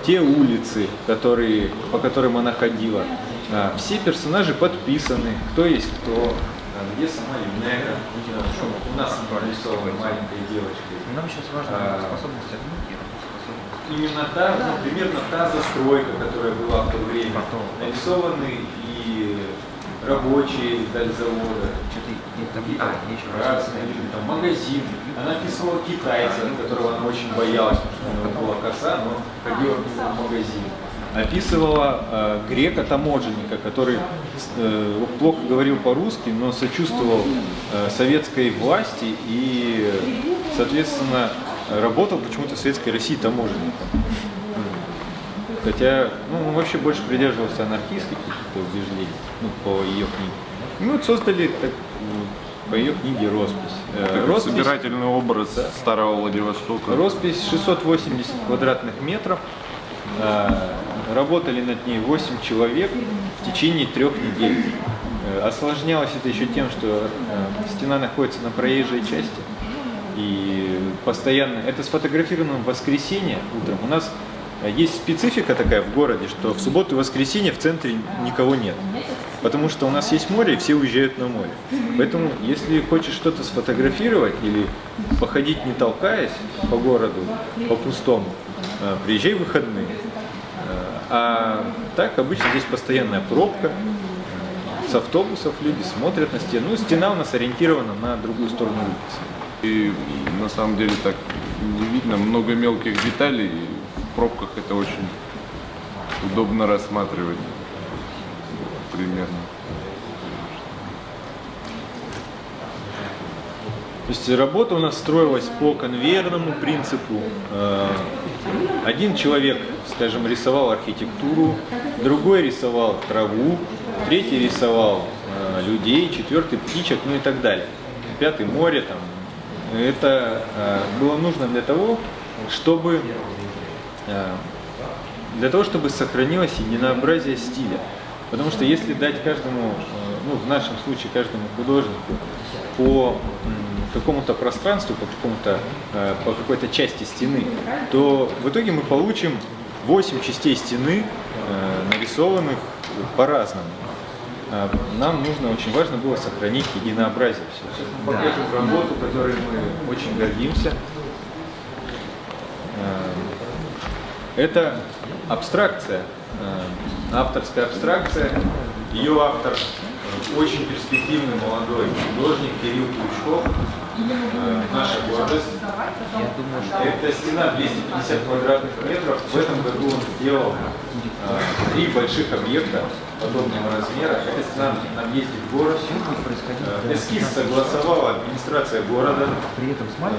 те улицы, которые, по которым она ходила. А, Все персонажи подписаны, кто есть кто, а, где сама Юнека, у нас нарисована маленькой девочкой. Нам сейчас важно А. способность Именно та, ну, примерно та застройка, которая была в то время. Потом. Нарисованы и рабочие завода, что-то и там, а, еще красные, там магазин. Она описывала китайца, которого она очень боялась, потому что у него была коса, но ходила в магазин. Описывала э, грека-таможенника, который э, плохо говорил по-русски, но сочувствовал э, советской власти и, соответственно, работал почему-то в Советской России таможенником. Хотя, ну, он вообще больше придерживался анархистских каких-то убеждений, ну, по ее книге. Ну, вот создали так, по ее книге роспись. Э, роспись, собирательный образ старого Владивостока. роспись 680 квадратных метров. Э, Работали над ней 8 человек в течение трех недель. Э, Осложнялось это еще тем, что стена находится на проезжей части. И постоянно, это сфотографировано в воскресенье утром. У нас есть специфика такая в городе, что в субботу и воскресенье в центре никого нет. Потому что у нас есть море, и все уезжают на море. Поэтому, если хочешь что-то сфотографировать или походить не толкаясь по городу, по пустому, э, приезжай в выходные. Э, А так обычно здесь постоянная пробка, с автобусов люди смотрят на стену. Ну, стена у нас ориентирована на другую сторону улицы. И на самом деле так не видно, много мелких деталей. В пробках это очень удобно рассматривать примерно. То есть работа у нас строилась по конвейерному принципу. Э, Один человек, скажем, рисовал архитектуру, другой рисовал траву, третий рисовал э, людей, четвертый птичек, ну и так далее. Пятый море там. Это э, было нужно для того, чтобы для того, чтобы сохранилось единообразие стиля. Потому что если дать каждому, э, ну в нашем случае каждому художнику по какому-то пространству, по какому-то, э, по какой-то части стены, то в итоге мы получим 8 частей стены, э, нарисованных по-разному. нам нужно, очень важно было сохранить единообразие. Сейчас мы покажем работу, которой мы очень гордимся. Это абстракция, э, авторская абстракция. Ее автор э, очень перспективный молодой художник Кирилл Ключков, э, наша гордость. Это стена 250 квадратных метров. В этом году он сделал три больших объекта подобного размера. Это стена в город. Эскиз согласовала администрация города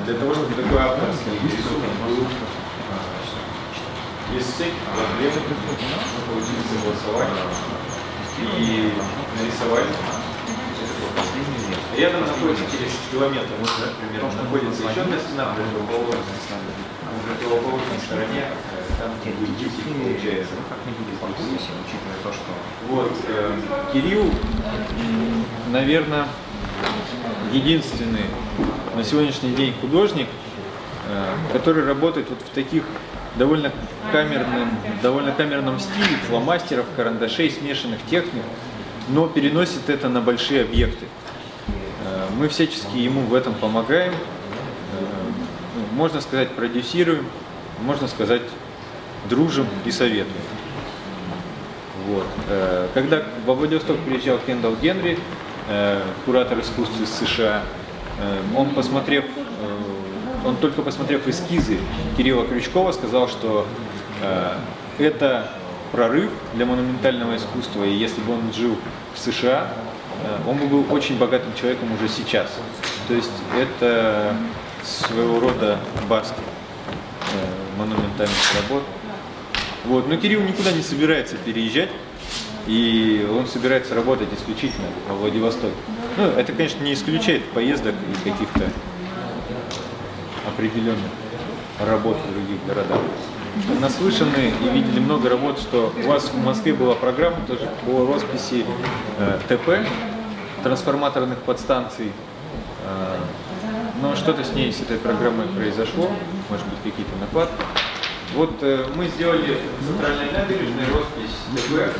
для того, чтобы такой авторский рисунок был без всяких проблем. Получили согласование и нарисовали. Рядом находится через километр, вот, примерно, находится еще одна стена противоположная. На противоположной стороне, э, там где Дикий, получается. комиссии, учитывая то, что Вот, э, Кирилл, наверное, единственный на сегодняшний день художник, э, который работает вот в таких довольно камерном, довольно камерном стиле, фломастеров, карандашей, смешанных техник, но переносит это на большие объекты. Э, Мы всячески ему в этом помогаем, э, ну, можно сказать, продюсируем, можно сказать, дружим и советуем. Вот. Э, Когда во Владивосток приезжал Кендалл Генри, куратор искусств из США, он посмотрев, он только посмотрев эскизы Кирилла Крючкова, сказал, что э, это прорыв для монументального искусства, и если бы он жил в США, э, он бы был очень богатым человеком уже сейчас. То есть это своего рода баски э, монументальных работ. Вот. Но Кирилл никуда не собирается переезжать, и он собирается работать исключительно во Владивостоке. Ну, это, конечно, не исключает поездок и каких-то определенных работ в других городах. Наслышаны и видели много работ, что у вас в Москве была программа тоже по росписи э, ТП, трансформаторных подстанций. Э, но что-то с ней, с этой программой произошло, может быть, какие-то нападки. Вот э, мы сделали центральной набережной роспись ТБ э,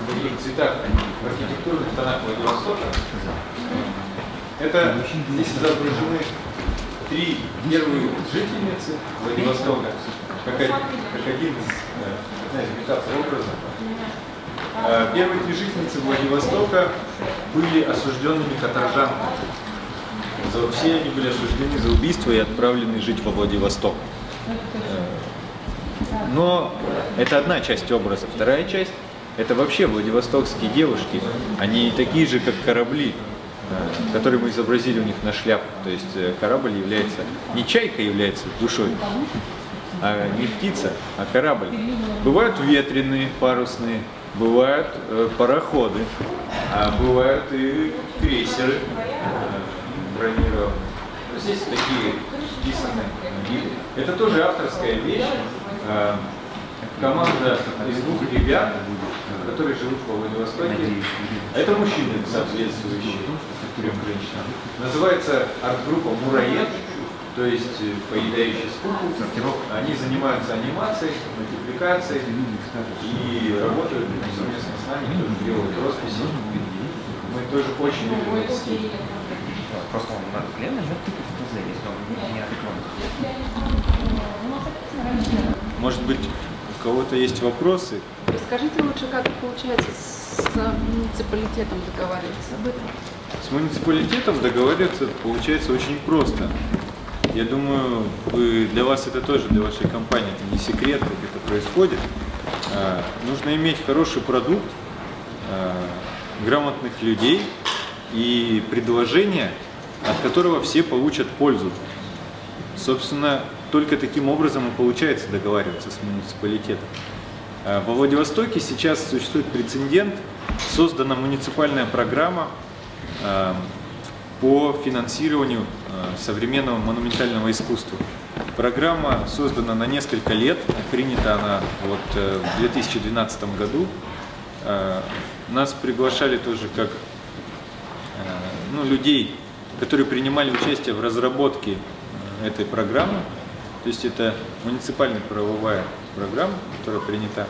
в таких цветах, в архитектурных тонах Владивостока. Это здесь изображены три первые жительницы Владивостока, как, один- как один из э, одна из метафор образа. Э, Первые три жительницы Владивостока были осужденными каторжанками. За- Все они были осуждены за убийство и отправлены жить во Владивосток. Но это одна часть образа. Вторая часть – это вообще владивостокские девушки. Они такие же, как корабли, э, которые мы изобразили у них на шляпах. То есть э, корабль является, не чайка является душой, а не птица, а корабль. Бывают ветреные, парусные, бывают э, пароходы, а бывают и крейсеры э, бронированные. Здесь такие вписаны виды. Это тоже авторская вещь. Э, Команда из двух ребят, которые живут во Владивостоке. Это мужчины соответствующие трем женщинам. Называется арт-группа Мураед, то есть э, поедающий скуку. Они занимаются анимацией, мультипликацией и работают совместно с нами, тоже делают росписи. Мы тоже очень любим этот стиль. просто он надо клеем нажать тыкать в если он не отломан. Может быть, у кого-то есть вопросы? Расскажите лучше, как получается с муниципалитетом договариваться об этом? С муниципалитетом договариваться получается очень просто. Я думаю, вы, для вас это тоже, для вашей компании, это не секрет, как это происходит. А, нужно иметь хороший продукт, а, грамотных людей и предложение, от которого все получат пользу. Собственно, только таким образом и получается договариваться с муниципалитетом. А, Во Владивостоке сейчас существует прецедент, создана муниципальная программа по финансированию э, современного монументального искусства. Программа создана на несколько лет, принята она вот э, в 2012 году. Э, Нас приглашали тоже как э, ну, людей, которые принимали участие в разработке э, этой программы. То есть это муниципальная правовая программа, которая принята.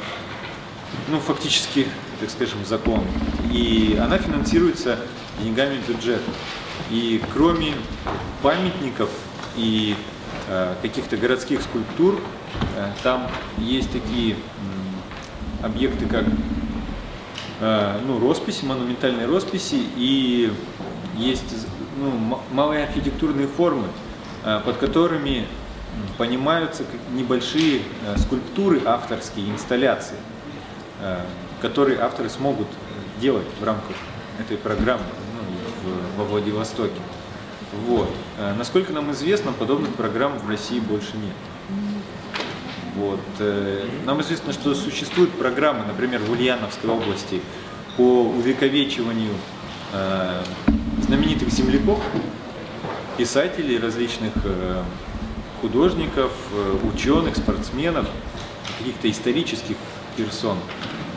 ну, фактически, так скажем, закон. И она финансируется деньгами бюджета. И кроме памятников и э, каких-то городских скульптур, э, там есть такие объекты, как э, ну, росписи, монументальные росписи, и есть ну, малые архитектурные формы, под которыми понимаются небольшие скульптуры авторские, инсталляции, которые авторы смогут делать в рамках этой программы в- во Владивостоке. Вот. Э, Насколько нам известно, подобных программ в России больше нет. Вот. э, Нам известно, что существуют программы, например, в Ульяновской области по увековечиванию э, знаменитых земляков, писателей, различных художников, ученых, спортсменов, каких-то исторических персон,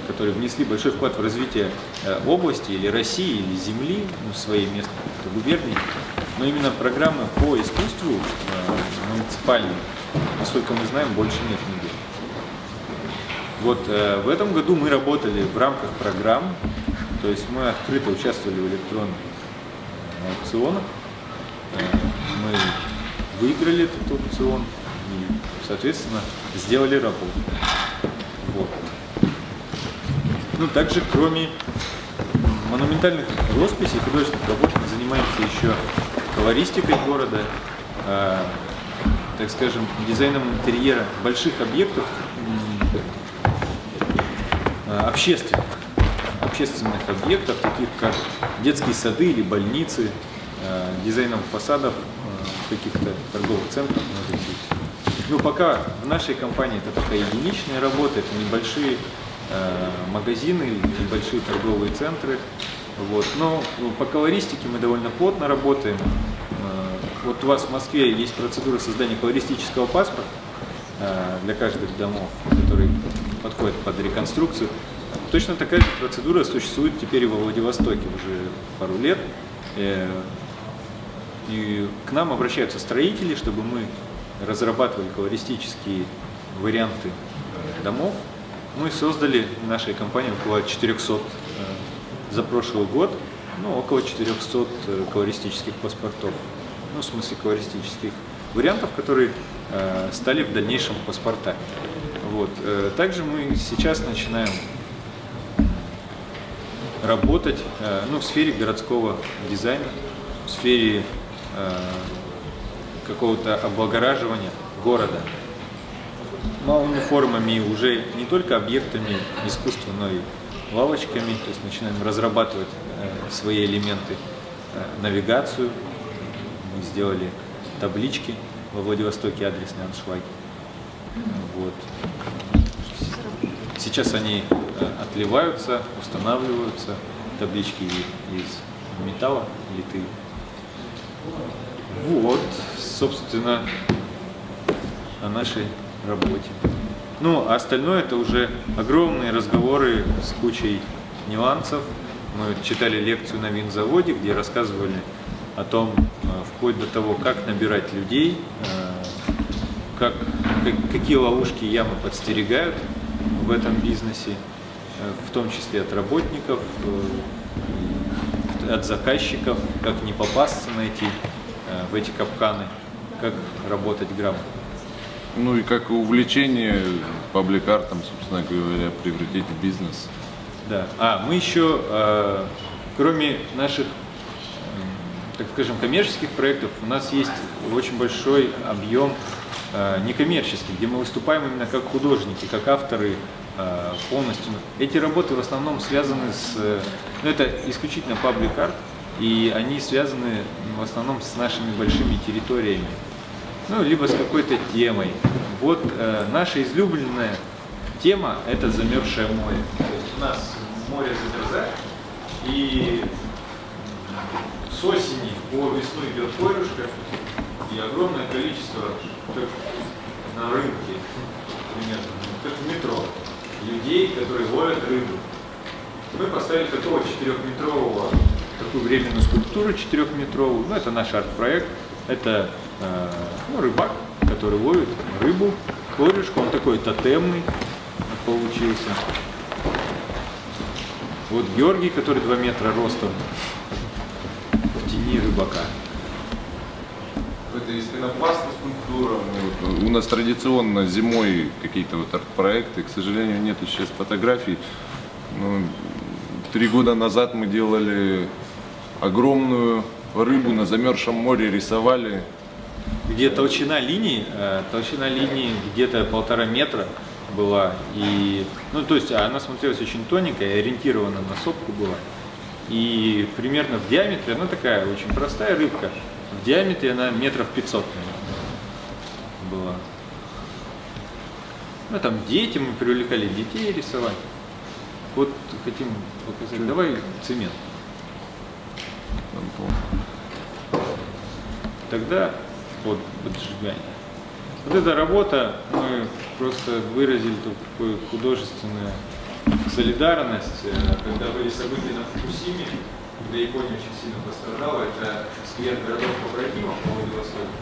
которые внесли большой вклад в развитие э, области или России, или земли, ну, своей местной губернии. Но именно программы по искусству э, муниципальной, насколько мы знаем, больше нет нигде. Вот э, в этом году мы работали в рамках программ, то есть мы открыто участвовали в электронных аукционах. Мы выиграли этот аукцион и, соответственно, сделали работу. Вот. Ну, также, кроме монументальных росписей, художественных работ, мы занимаемся еще колористикой города, э, так скажем, дизайном интерьера больших объектов э, общественных, общественных объектов, таких как детские сады или больницы, э, дизайном фасадов э, каких-то торговых центров, может быть. Ну, пока в нашей компании это такая единичная работа, это небольшие магазины, небольшие торговые центры. Вот. Но ну, по колористике мы довольно плотно работаем. Э, Вот у вас в Москве есть процедура создания колористического паспорта э, для каждых домов, который подходит под реконструкцию. Точно такая же процедура существует теперь и во Владивостоке уже пару лет. Э, И к нам обращаются строители, чтобы мы разрабатывали колористические варианты э, домов. Мы создали в нашей компании около 400 э, за прошлый год, ну, около 400 э, колористических паспортов. Ну, в смысле колористических вариантов, которые э, стали в дальнейшем паспортами. Вот. Также мы сейчас начинаем работать ну, в сфере городского дизайна, в сфере какого-то облагораживания города малыми формами, уже не только объектами искусства, но и лавочками, то есть начинаем разрабатывать э, свои элементы, э, навигацию. Мы сделали таблички во Владивостоке, адресные аншлаги. Вот. Сейчас они э, отливаются, устанавливаются, таблички из металла литые. Вот, собственно, о нашей работе. Ну, а остальное это уже огромные разговоры с кучей нюансов. Мы читали лекцию на винзаводе, где рассказывали о том, э, вплоть до того, как набирать людей, э, как, как- какие ловушки ямы подстерегают в этом бизнесе, э, в том числе от работников, от заказчиков, как не попасться на эти, э, в эти капканы, как работать грамотно. Ну и как увлечение паблик-артом, собственно говоря, превратить в бизнес. Да. А, мы еще, э, кроме наших, м, так скажем, коммерческих проектов, у нас есть очень большой объем э, некоммерческих, где мы выступаем именно как художники, как авторы э, полностью. Эти работы в основном связаны с, э, ну это исключительно паблик-арт, и они связаны в основном с нашими большими территориями ну, либо с какой-то темой. Вот э, наша излюбленная тема – это замерзшее море. То есть у нас море замерзает, и с осени по весну идет корюшка, и огромное количество, как на рынке, примерно, как в метро, людей, которые ловят рыбу. Мы поставили такого четырехметрового, такую временную скульптуру четырехметровую. Ну, это наш арт-проект. Это э, ну, рыбак, который ловит рыбу, корюшку. Он такой тотемный получился. Вот Георгий, который 2 метра ростом, в тени рыбака. Это из пенопласта скульптура. Мы вот- У нас традиционно зимой какие-то вот арт-проекты. К сожалению, нет сейчас фотографий. Ну, три года назад мы делали огромную рыбу на замерзшем море, рисовали. Где толщина линии, э, толщина линии где-то полтора метра была, и, ну, то есть она смотрелась очень тоненькая, ориентирована на сопку была, и примерно в диаметре, она такая очень простая рыбка, в диаметре она метров 500 наверное, была. Ну, там дети, мы привлекали детей рисовать. Вот хотим показать, давай цемент. Тогда под поджигание. Вот эта работа, мы просто выразили такую художественную солидарность, э, когда были события на Фукусиме, когда Япония очень сильно пострадала, это сквер городов побратимов по Владивостоку.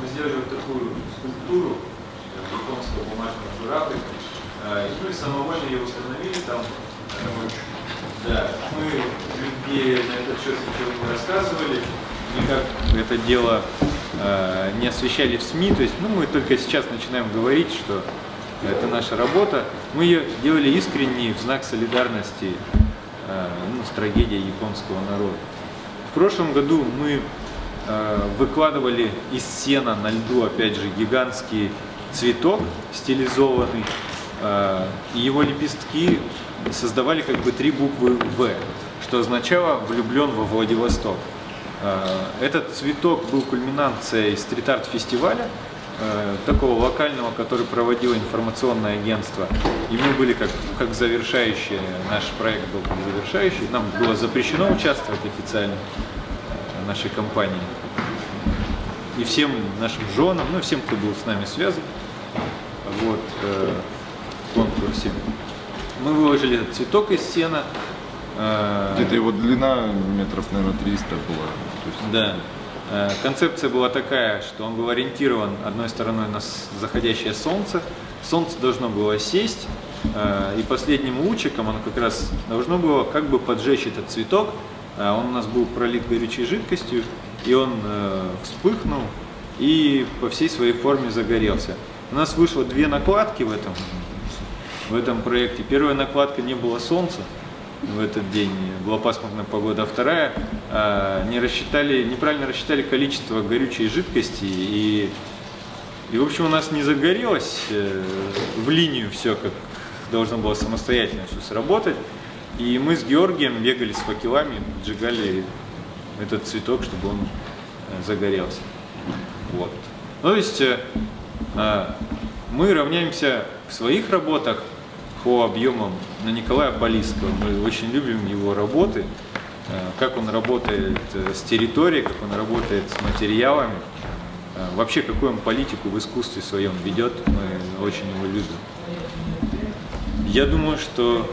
Мы сделали вот такую скульптуру э, японского бумажного журавля, э, и мы самовольно ее установили там. Э. Да, мы нигде на этот счет ничего не рассказывали, никак это дело э, не освещали в СМИ, то есть ну, мы только сейчас начинаем говорить, что это наша работа. Мы ее делали искренне в знак солидарности э, ну, с трагедией японского народа. В прошлом году мы э, выкладывали из сена на льду, опять же, гигантский цветок стилизованный, э, и его лепестки создавали как бы три буквы «В», что означало «влюблен во Владивосток». Э, Этот цветок был кульминацией стрит-арт-фестиваля, э, такого локального, который проводило информационное агентство. И мы были как, как завершающие, наш проект был как завершающий. Нам было запрещено участвовать официально э, нашей компании. И всем нашим женам, ну всем, кто был с нами связан, вот, э, в конкурсе. Мы выложили этот цветок из сена. э, Где-то его длина метров, наверное, 300 была. Есть Да. Э, Концепция была такая, что он был ориентирован одной стороной на заходящее солнце. Солнце должно было сесть, э, и последним лучиком оно как раз должно было как бы поджечь этот цветок. Э, Он у нас был пролит горючей жидкостью, и он вспыхнул и по всей своей форме загорелся. У нас вышло две накладки в этом, в этом проекте. Первая накладка не было солнца, в этот день была пасмурная погода, а вторая а, не рассчитали, неправильно рассчитали количество горючей жидкости и, и в общем у нас не загорелось э, в линию все, как должно было самостоятельно все сработать. И мы с Георгием бегали с факелами, поджигали этот цветок, чтобы он э, загорелся. Вот. Ну, То есть э, а, мы равняемся в своих работах по объемам на Николая Болиского. Мы очень любим его работы, э, как он работает э, с территорией, как он работает с материалами. Э, Вообще, какую он политику в искусстве своем ведет, мы очень его любим. Я думаю, что